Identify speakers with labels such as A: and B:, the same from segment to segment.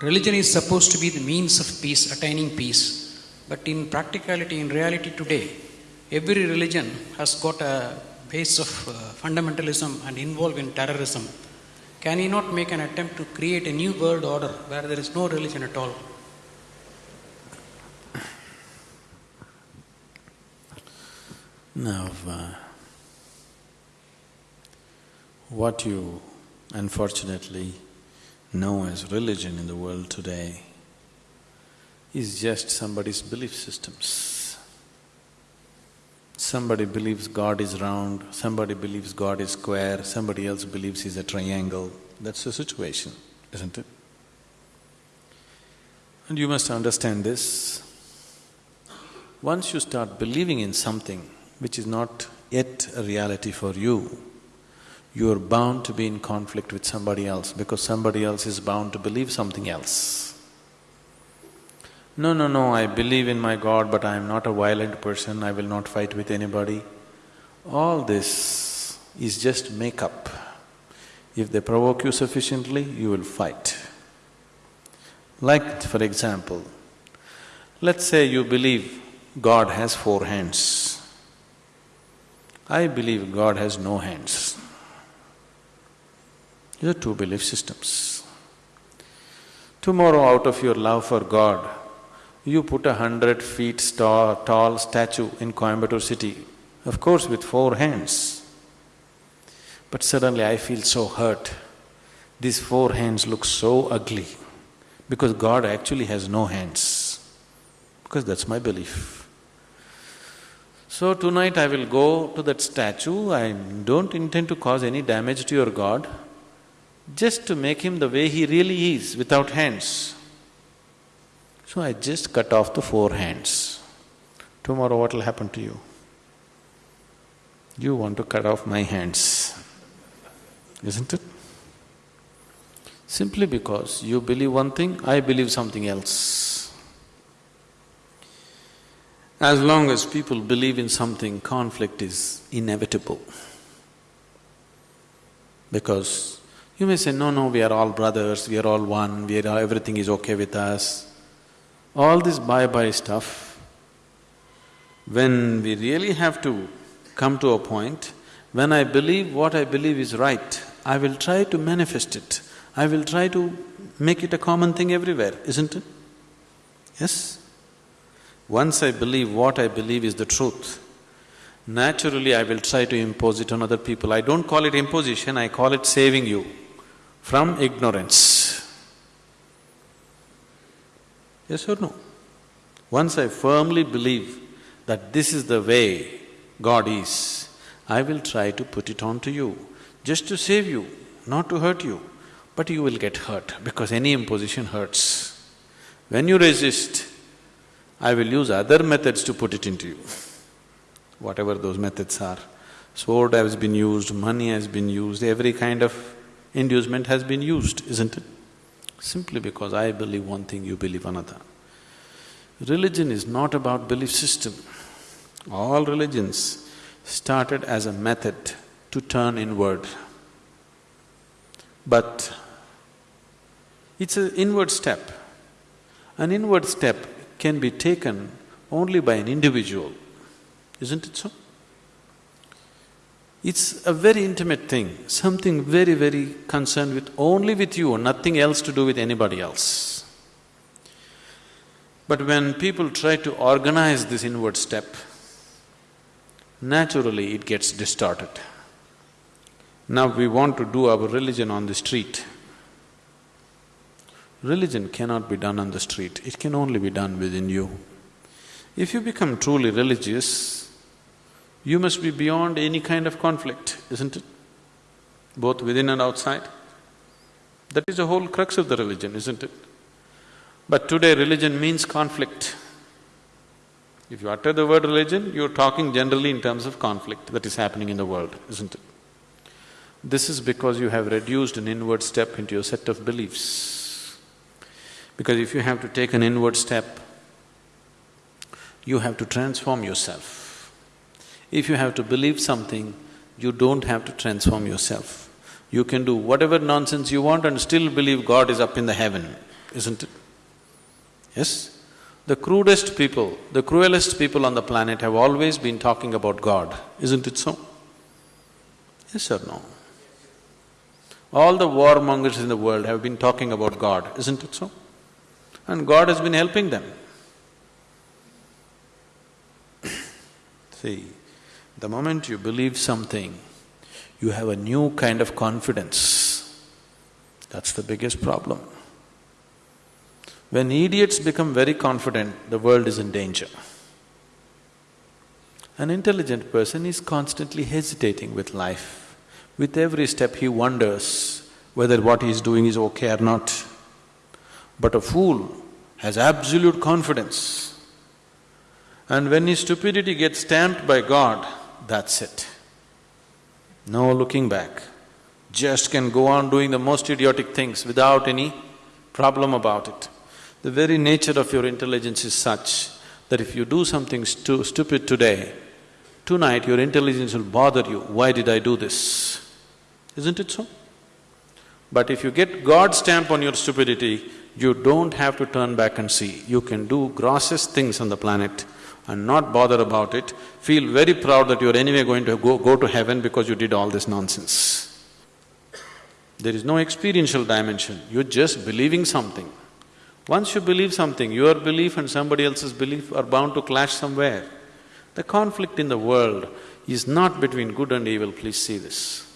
A: religion is supposed to be the means of peace, attaining peace. But in practicality, in reality today, every religion has got a base of uh, fundamentalism and involved in terrorism. Can he not make an attempt to create a new world order where there is no religion at all?
B: Now, uh, what you unfortunately know as religion in the world today is just somebody's belief systems. Somebody believes God is round, somebody believes God is square, somebody else believes he's a triangle. That's the situation, isn't it? And you must understand this. Once you start believing in something which is not yet a reality for you, you are bound to be in conflict with somebody else because somebody else is bound to believe something else. No, no, no, I believe in my God, but I am not a violent person, I will not fight with anybody. All this is just make-up. If they provoke you sufficiently, you will fight. Like, for example, let's say you believe God has four hands. I believe God has no hands. These are two belief systems. Tomorrow, out of your love for God, you put a hundred feet tall, statue in Coimbatore city, of course with four hands. But suddenly I feel so hurt. These four hands look so ugly because God actually has no hands, because that's my belief. So tonight I will go to that statue, I don't intend to cause any damage to your God, just to make him the way he really is, without hands. So I just cut off the four hands. Tomorrow what will happen to you? You want to cut off my hands, isn't it? Simply because you believe one thing, I believe something else. As long as people believe in something, conflict is inevitable. Because you may say, no, no, we are all brothers, we are all one, we are… everything is okay with us. All this bye-bye stuff, when we really have to come to a point, when I believe what I believe is right, I will try to manifest it. I will try to make it a common thing everywhere, isn't it? Yes? Once I believe what I believe is the truth, naturally I will try to impose it on other people. I don't call it imposition, I call it saving you from ignorance. Yes or no? Once I firmly believe that this is the way God is, I will try to put it on to you, just to save you, not to hurt you. But you will get hurt because any imposition hurts. When you resist, I will use other methods to put it into you, whatever those methods are. Sword has been used, money has been used, every kind of inducement has been used, isn't it? Simply because I believe one thing, you believe another. Religion is not about belief system. All religions started as a method to turn inward. But it's an inward step. An inward step can be taken only by an individual, isn't it so? It's a very intimate thing, something very, very concerned with only with you, nothing else to do with anybody else. But when people try to organize this inward step, naturally it gets distorted. Now we want to do our religion on the street. Religion cannot be done on the street, it can only be done within you. If you become truly religious, you must be beyond any kind of conflict, isn't it? Both within and outside. That is the whole crux of the religion, isn't it? But today religion means conflict. If you utter the word religion, you're talking generally in terms of conflict that is happening in the world, isn't it? This is because you have reduced an inward step into your set of beliefs. Because if you have to take an inward step, you have to transform yourself. If you have to believe something, you don't have to transform yourself. You can do whatever nonsense you want and still believe God is up in the heaven. isn't it? Yes? The crudest people, the cruelest people on the planet have always been talking about God, isn't it so? Yes or no? All the warmongers in the world have been talking about God, isn't it so? And God has been helping them. See, the moment you believe something, you have a new kind of confidence. That's the biggest problem. When idiots become very confident, the world is in danger. An intelligent person is constantly hesitating with life. With every step he wonders whether what he is doing is okay or not. But a fool has absolute confidence. And when his stupidity gets stamped by God, that's it. No looking back. Just can go on doing the most idiotic things without any problem about it. The very nature of your intelligence is such that if you do something stu stupid today, tonight your intelligence will bother you, why did I do this? Isn't it so? But if you get God's stamp on your stupidity, you don't have to turn back and see. You can do grossest things on the planet and not bother about it, feel very proud that you're anyway going to go, go to heaven because you did all this nonsense. There is no experiential dimension, you're just believing something. Once you believe something, your belief and somebody else's belief are bound to clash somewhere. The conflict in the world is not between good and evil, please see this.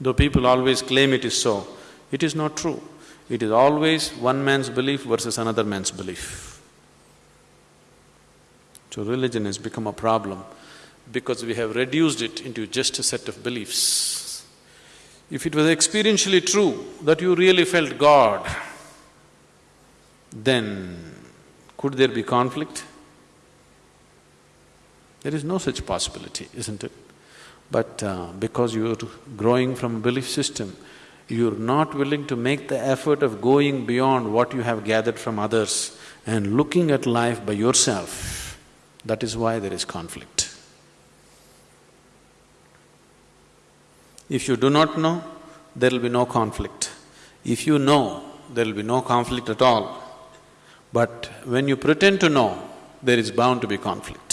B: Though people always claim it is so, it is not true. It is always one man's belief versus another man's belief. So religion has become a problem because we have reduced it into just a set of beliefs. If it was experientially true that you really felt God, then could there be conflict? There is no such possibility, isn't it? But uh, because you're growing from a belief system, you're not willing to make the effort of going beyond what you have gathered from others and looking at life by yourself. That is why there is conflict. If you do not know, there will be no conflict. If you know, there will be no conflict at all. But when you pretend to know, there is bound to be conflict.